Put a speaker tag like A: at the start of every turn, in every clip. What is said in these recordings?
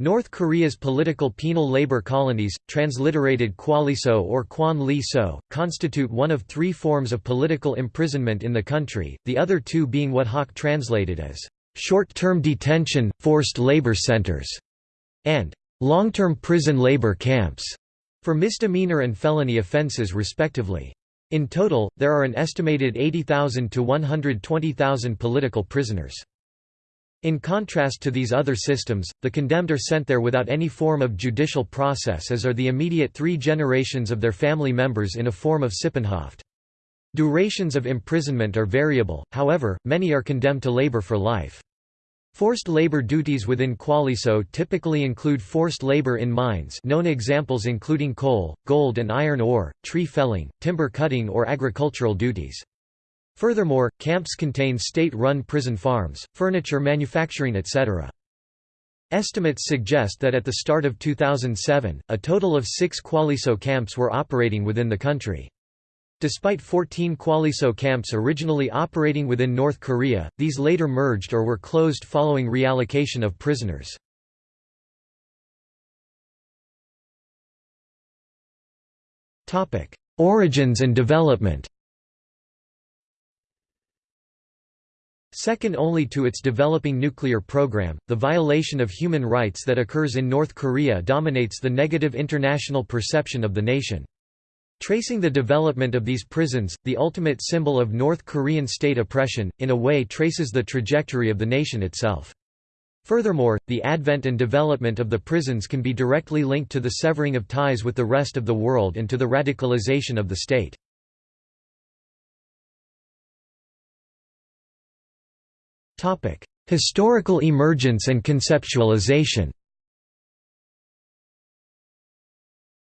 A: North Korea's political penal labor colonies, transliterated Kwaliso or Kwan Li So, constitute one of three forms of political imprisonment in the country, the other two being what Hawk translated as short-term detention, forced labor centers, and long-term prison labor camps, for misdemeanor and felony offenses respectively. In total, there are an estimated 80,000 to 120,000 political prisoners. In contrast to these other systems, the condemned are sent there without any form of judicial process as are the immediate three generations of their family members in a form of Sippenhaft. Durations of imprisonment are variable, however, many are condemned to labor for life. Forced labor duties within Kwaliso typically include forced labor in mines known examples including coal, gold and iron ore, tree felling, timber cutting or agricultural duties. Furthermore, camps contain state-run prison farms, furniture manufacturing etc. Estimates suggest that at the start of 2007, a total of six Kwaliso camps were operating within the country. Despite 14 Kwaliso camps originally operating within North Korea, these later merged or were closed following reallocation of prisoners. Origins and development Second only to its developing nuclear program, the violation of human rights that occurs in North Korea dominates the negative international perception of the nation. Tracing the development of these prisons, the ultimate symbol of North Korean state oppression, in a way traces the trajectory of the nation itself. Furthermore, the advent and development of the prisons can be directly linked to the severing of ties with the rest of the world and to the radicalization of the state. Historical emergence and conceptualization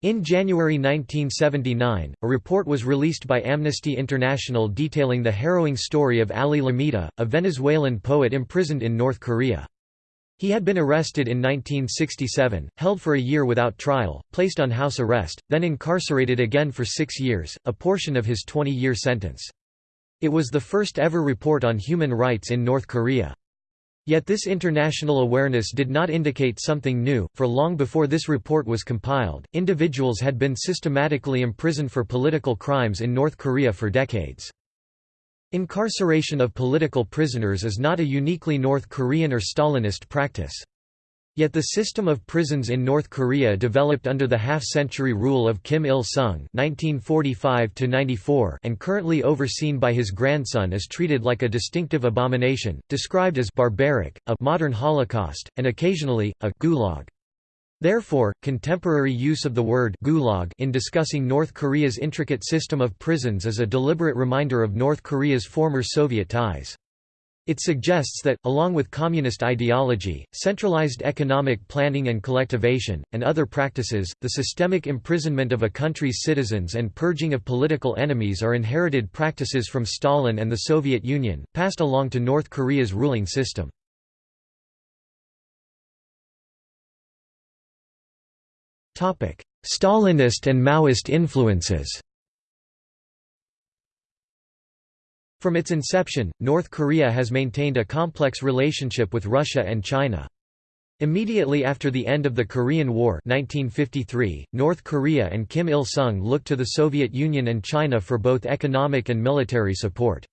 A: In January 1979, a report was released by Amnesty International detailing the harrowing story of Ali Lameda, a Venezuelan poet imprisoned in North Korea. He had been arrested in 1967, held for a year without trial, placed on house arrest, then incarcerated again for six years, a portion of his 20-year sentence. It was the first ever report on human rights in North Korea. Yet this international awareness did not indicate something new, for long before this report was compiled, individuals had been systematically imprisoned for political crimes in North Korea for decades. Incarceration of political prisoners is not a uniquely North Korean or Stalinist practice. Yet the system of prisons in North Korea developed under the half-century rule of Kim Il-sung and currently overseen by his grandson is treated like a distinctive abomination, described as barbaric, a modern Holocaust, and occasionally, a gulag. Therefore, contemporary use of the word gulag in discussing North Korea's intricate system of prisons is a deliberate reminder of North Korea's former Soviet ties. It suggests that, along with communist ideology, centralized economic planning and collectivation, and other practices, the systemic imprisonment of a country's citizens and purging of political enemies are inherited practices from Stalin and the Soviet Union, passed along to North Korea's ruling system. Stalinist and Maoist influences From its inception, North Korea has maintained a complex relationship with Russia and China. Immediately after the end of the Korean War 1953, North Korea and Kim Il-sung looked to the Soviet Union and China for both economic and military support.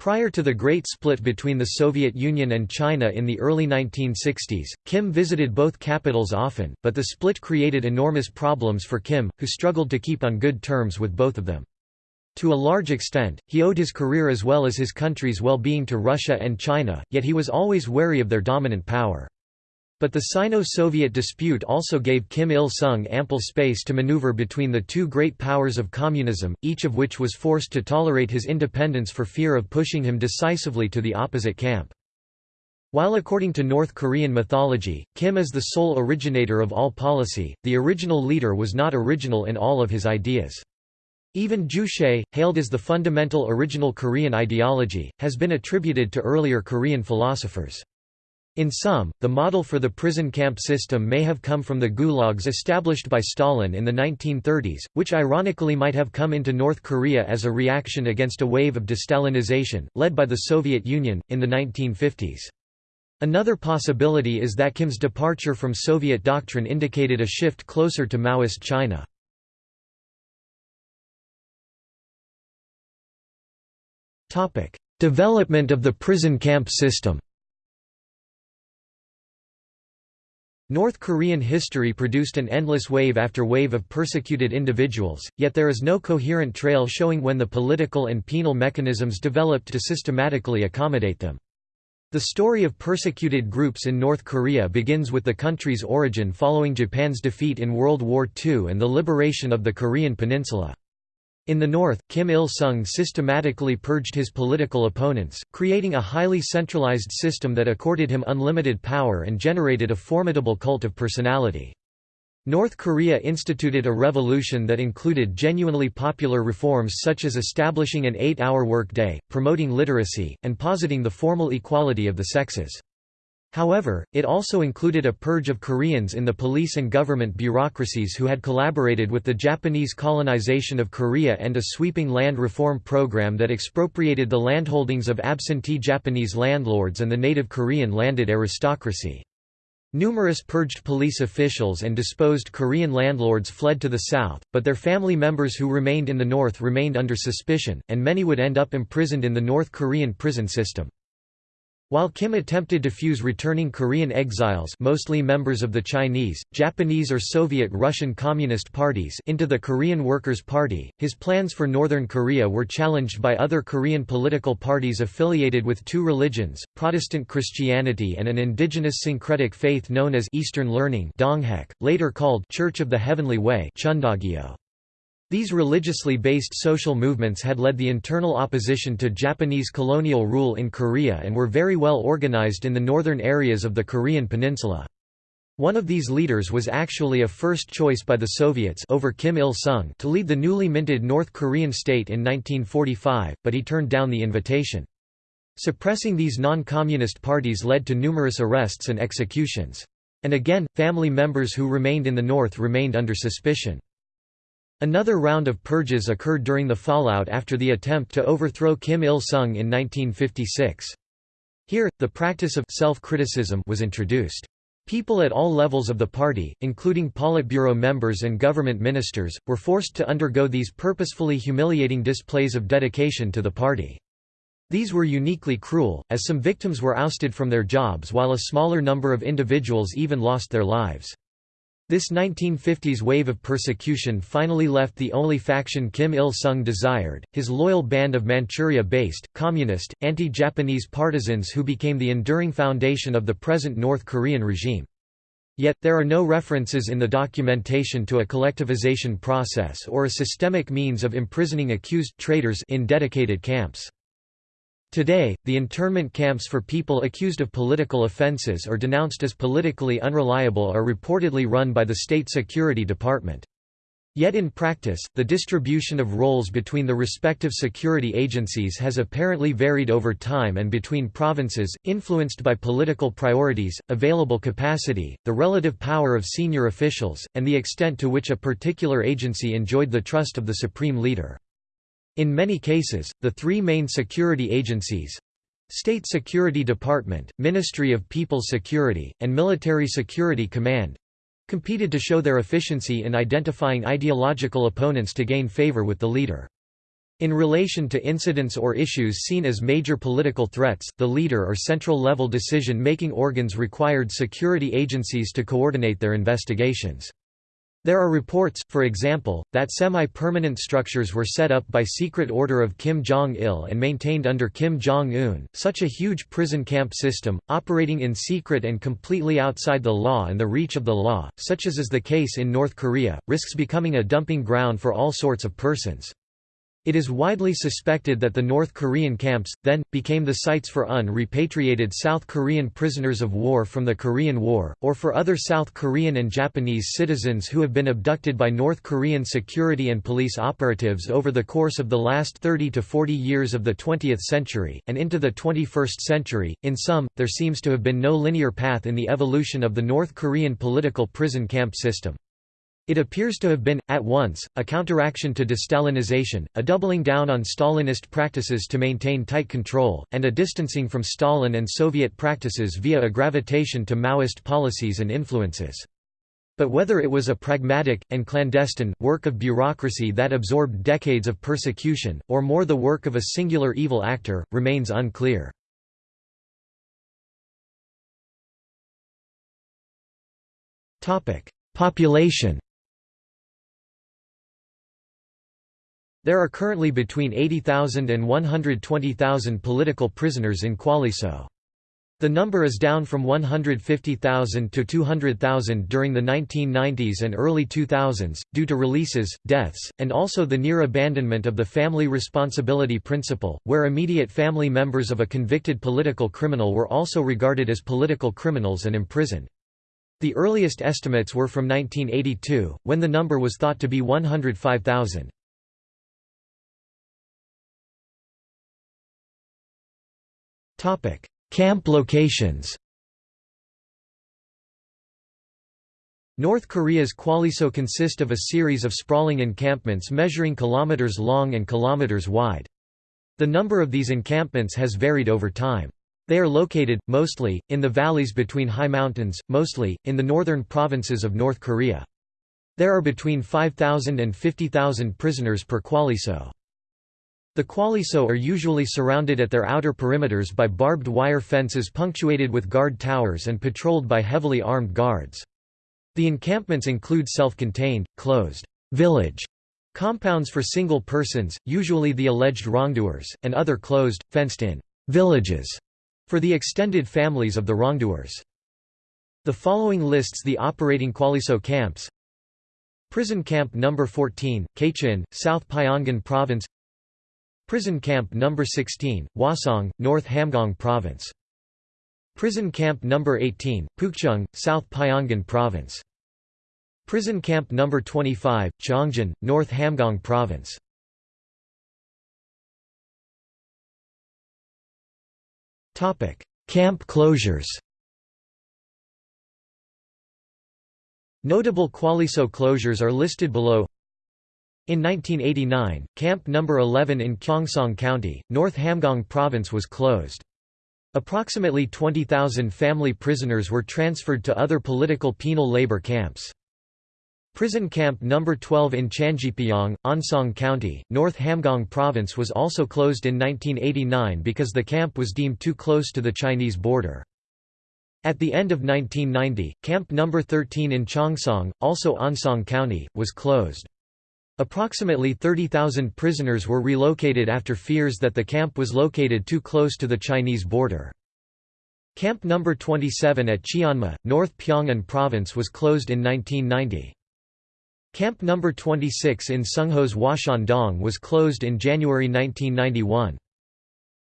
A: Prior to the Great Split between the Soviet Union and China in the early 1960s, Kim visited both capitals often, but the split created enormous problems for Kim, who struggled to keep on good terms with both of them. To a large extent, he owed his career as well as his country's well-being to Russia and China, yet he was always wary of their dominant power. But the Sino-Soviet dispute also gave Kim Il-sung ample space to maneuver between the two great powers of communism, each of which was forced to tolerate his independence for fear of pushing him decisively to the opposite camp. While according to North Korean mythology, Kim is the sole originator of all policy, the original leader was not original in all of his ideas. Even Juche, hailed as the fundamental original Korean ideology, has been attributed to earlier Korean philosophers. In sum, the model for the prison camp system may have come from the gulags established by Stalin in the 1930s, which ironically might have come into North Korea as a reaction against a wave of destalinization, led by the Soviet Union, in the 1950s. Another possibility is that Kim's departure from Soviet doctrine indicated a shift closer to Maoist China. Development of the prison camp system North Korean history produced an endless wave after wave of persecuted individuals, yet there is no coherent trail showing when the political and penal mechanisms developed to systematically accommodate them. The story of persecuted groups in North Korea begins with the country's origin following Japan's defeat in World War II and the liberation of the Korean peninsula. In the north, Kim Il-sung systematically purged his political opponents, creating a highly centralized system that accorded him unlimited power and generated a formidable cult of personality. North Korea instituted a revolution that included genuinely popular reforms such as establishing an eight-hour workday, promoting literacy, and positing the formal equality of the sexes. However, it also included a purge of Koreans in the police and government bureaucracies who had collaborated with the Japanese colonization of Korea and a sweeping land reform program that expropriated the landholdings of absentee Japanese landlords and the native Korean landed aristocracy. Numerous purged police officials and disposed Korean landlords fled to the south, but their family members who remained in the north remained under suspicion, and many would end up imprisoned in the North Korean prison system. While Kim attempted to fuse returning Korean exiles mostly members of the Chinese, Japanese or Soviet Russian Communist parties into the Korean Workers' Party, his plans for Northern Korea were challenged by other Korean political parties affiliated with two religions, Protestant Christianity and an indigenous syncretic faith known as Eastern Learning later called Church of the Heavenly Way Chundogyo. These religiously based social movements had led the internal opposition to Japanese colonial rule in Korea and were very well organized in the northern areas of the Korean peninsula. One of these leaders was actually a first choice by the Soviets over Kim Il-sung to lead the newly minted North Korean state in 1945, but he turned down the invitation. Suppressing these non-communist parties led to numerous arrests and executions. And again, family members who remained in the north remained under suspicion. Another round of purges occurred during the fallout after the attempt to overthrow Kim Il-sung in 1956. Here, the practice of self-criticism was introduced. People at all levels of the party, including Politburo members and government ministers, were forced to undergo these purposefully humiliating displays of dedication to the party. These were uniquely cruel, as some victims were ousted from their jobs while a smaller number of individuals even lost their lives. This 1950s wave of persecution finally left the only faction Kim Il-sung desired, his loyal band of Manchuria-based, communist, anti-Japanese partisans who became the enduring foundation of the present North Korean regime. Yet, there are no references in the documentation to a collectivization process or a systemic means of imprisoning accused traitors in dedicated camps. Today, the internment camps for people accused of political offenses or denounced as politically unreliable are reportedly run by the State Security Department. Yet in practice, the distribution of roles between the respective security agencies has apparently varied over time and between provinces, influenced by political priorities, available capacity, the relative power of senior officials, and the extent to which a particular agency enjoyed the trust of the supreme leader. In many cases, the three main security agencies State Security Department, Ministry of People's Security, and Military Security Command competed to show their efficiency in identifying ideological opponents to gain favor with the leader. In relation to incidents or issues seen as major political threats, the leader or central-level decision-making organs required security agencies to coordinate their investigations. There are reports, for example, that semi-permanent structures were set up by secret order of Kim Jong-il and maintained under Kim Jong-un, such a huge prison camp system, operating in secret and completely outside the law and the reach of the law, such as is the case in North Korea, risks becoming a dumping ground for all sorts of persons. It is widely suspected that the North Korean camps, then, became the sites for un-repatriated South Korean prisoners of war from the Korean War, or for other South Korean and Japanese citizens who have been abducted by North Korean security and police operatives over the course of the last 30 to 40 years of the 20th century, and into the 21st century. In sum, there seems to have been no linear path in the evolution of the North Korean political prison camp system. It appears to have been, at once, a counteraction to destalinization, a doubling down on Stalinist practices to maintain tight control, and a distancing from Stalin and Soviet practices via a gravitation to Maoist policies and influences. But whether it was a pragmatic, and clandestine, work of bureaucracy that absorbed decades of persecution, or more the work of a singular evil actor, remains unclear. Population There are currently between 80,000 and 120,000 political prisoners in Kwaliso. The number is down from 150,000 to 200,000 during the 1990s and early 2000s, due to releases, deaths, and also the near abandonment of the family responsibility principle, where immediate family members of a convicted political criminal were also regarded as political criminals and imprisoned. The earliest estimates were from 1982, when the number was thought to be 105,000. Camp locations North Korea's Kwaliso consist of a series of sprawling encampments measuring kilometers long and kilometers wide. The number of these encampments has varied over time. They are located, mostly, in the valleys between high mountains, mostly, in the northern provinces of North Korea. There are between 5,000 and 50,000 prisoners per Kwaliso. The Kwaliso are usually surrounded at their outer perimeters by barbed wire fences punctuated with guard towers and patrolled by heavily armed guards. The encampments include self-contained, closed village compounds for single persons, usually the alleged wrongdoers, and other closed, fenced-in villages for the extended families of the wrongdoers. The following lists the operating Kwaliso camps Prison Camp No. 14, Kaechon, South Pyongan Province Prison Camp No. 16, Hwasong, North Hamgyong Province. Prison Camp No. 18, Pukchang, South Pyongan Province. Prison Camp No. 25, Cheongjin, North Hamgyong Province. Camp closures Notable Kwaliso closures are listed below in 1989, Camp No. 11 in Kyongsong County, North Hamgyong Province was closed. Approximately 20,000 family prisoners were transferred to other political penal labor camps. Prison Camp No. 12 in Changjipyeong, Onsong County, North Hamgyong Province was also closed in 1989 because the camp was deemed too close to the Chinese border. At the end of 1990, Camp No. 13 in Chongsong, also Onsong County, was closed. Approximately 30,000 prisoners were relocated after fears that the camp was located too close to the Chinese border. Camp No. 27 at Cheonma, North Pyongan Province was closed in 1990. Camp No. 26 in Sungho's Hwashan-dong was closed in January 1991.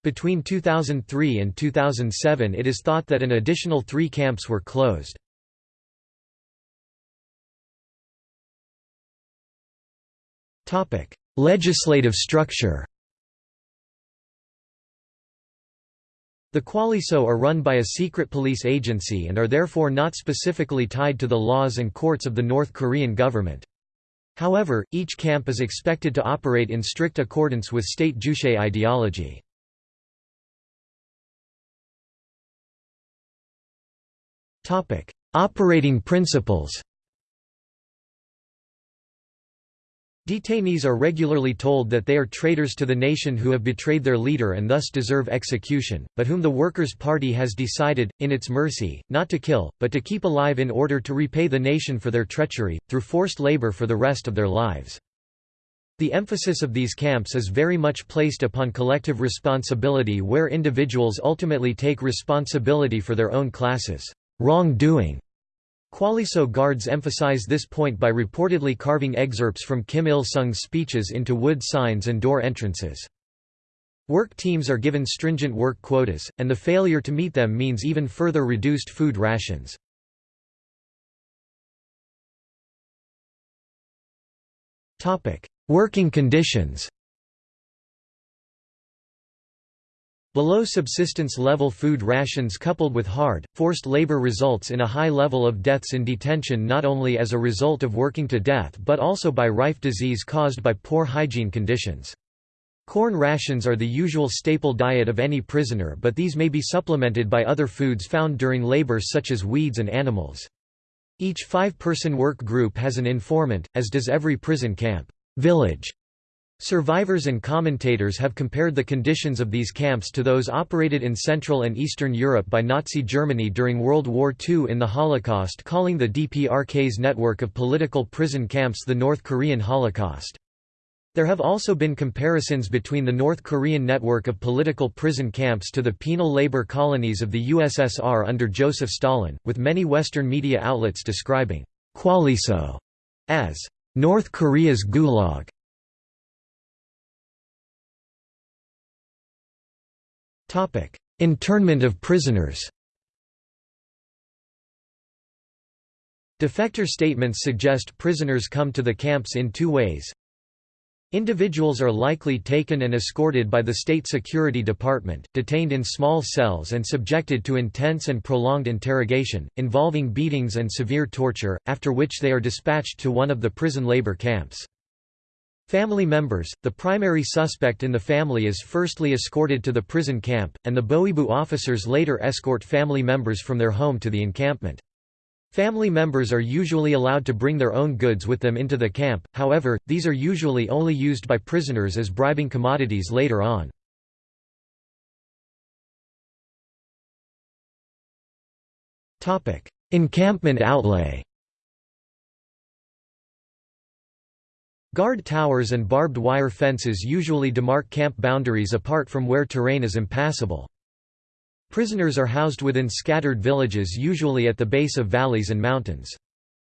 A: Between 2003 and 2007 it is thought that an additional three camps were closed. Legislative structure The Kwaliso are run by a secret police agency and are therefore not specifically tied to the laws and courts of the North Korean government. However, each camp is expected to operate in strict accordance with state Juche ideology. Operating principles Detainees are regularly told that they are traitors to the nation who have betrayed their leader and thus deserve execution, but whom the Workers' Party has decided, in its mercy, not to kill, but to keep alive in order to repay the nation for their treachery, through forced labor for the rest of their lives. The emphasis of these camps is very much placed upon collective responsibility where individuals ultimately take responsibility for their own classes' wrongdoing Kwaliso guards emphasize this point by reportedly carving excerpts from Kim Il-sung's speeches into wood signs and door entrances. Work teams are given stringent work quotas, and the failure to meet them means even further reduced food rations. Working conditions Below subsistence level food rations coupled with hard, forced labor results in a high level of deaths in detention not only as a result of working to death but also by rife disease caused by poor hygiene conditions. Corn rations are the usual staple diet of any prisoner but these may be supplemented by other foods found during labor such as weeds and animals. Each five-person work group has an informant, as does every prison camp village Survivors and commentators have compared the conditions of these camps to those operated in Central and Eastern Europe by Nazi Germany during World War II in the Holocaust calling the DPRK's network of political prison camps the North Korean Holocaust. There have also been comparisons between the North Korean network of political prison camps to the penal labor colonies of the USSR under Joseph Stalin, with many Western media outlets describing Kwaliso as North Korea's Gulag. Internment of prisoners Defector statements suggest prisoners come to the camps in two ways. Individuals are likely taken and escorted by the State Security Department, detained in small cells and subjected to intense and prolonged interrogation, involving beatings and severe torture, after which they are dispatched to one of the prison labor camps. Family members, the primary suspect in the family is firstly escorted to the prison camp, and the Bowibu officers later escort family members from their home to the encampment. Family members are usually allowed to bring their own goods with them into the camp, however, these are usually only used by prisoners as bribing commodities later on. Encampment outlay Guard towers and barbed wire fences usually demark camp boundaries apart from where terrain is impassable. Prisoners are housed within scattered villages usually at the base of valleys and mountains.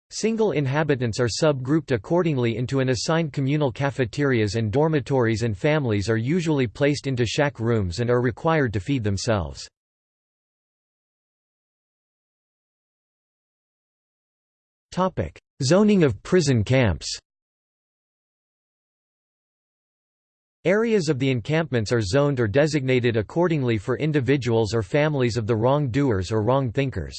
A: Single inhabitants are sub-grouped accordingly into an assigned communal cafeterias and dormitories and families are usually placed into shack rooms and are required to feed themselves. Zoning of prison camps Areas of the encampments are zoned or designated accordingly for individuals or families of the wrong-doers or wrong-thinkers.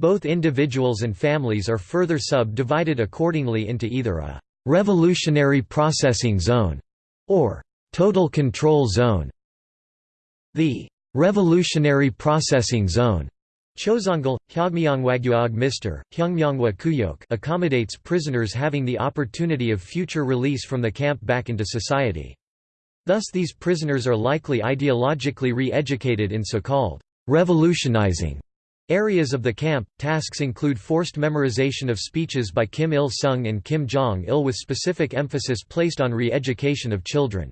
A: Both individuals and families are further subdivided accordingly into either a «revolutionary processing zone» or «total control zone». The «revolutionary processing zone» Chozongal, Hyogmyongwagyuog Mr. Hyungmyongwa Kuyok accommodates prisoners having the opportunity of future release from the camp back into society. Thus these prisoners are likely ideologically re-educated in so-called revolutionizing areas of the camp. Tasks include forced memorization of speeches by Kim Il-sung and Kim Jong-il with specific emphasis placed on re-education of children.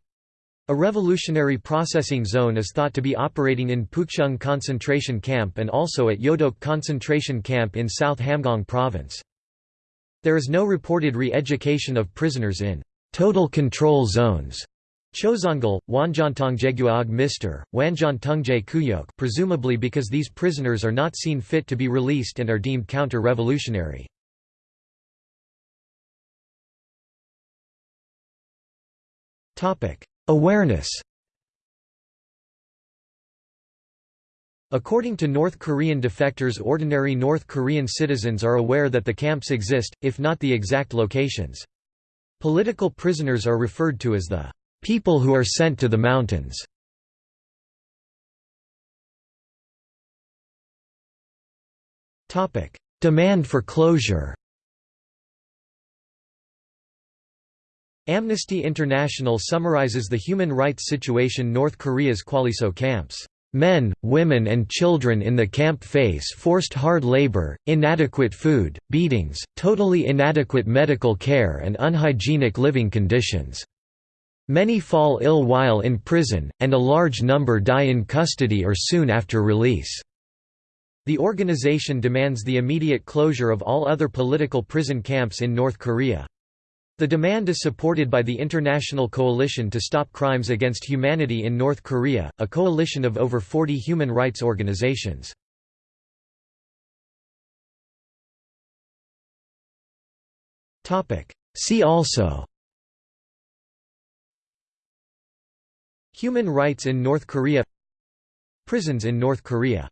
A: A revolutionary processing zone is thought to be operating in Pukchang concentration camp and also at Yodok concentration camp in South Hamgyong province. There is no reported re-education of prisoners in total control zones Chozongal, Wanjantongjeguaog Mr., Wanjantungje Kuyok presumably because these prisoners are not seen fit to be released and are deemed counter-revolutionary. Awareness According to North Korean defectors ordinary North Korean citizens are aware that the camps exist, if not the exact locations. Political prisoners are referred to as the People who are sent to the mountains Demand for closure Amnesty International summarizes the human rights situation North Korea's Kwaliso camps. Men, women and children in the camp face forced hard labor, inadequate food, beatings, totally inadequate medical care and unhygienic living conditions. Many fall ill while in prison, and a large number die in custody or soon after release. The organization demands the immediate closure of all other political prison camps in North Korea. The demand is supported by the International Coalition to Stop Crimes Against Humanity in North Korea, a coalition of over 40 human rights organizations. See also Human rights in North Korea Prisons in North Korea.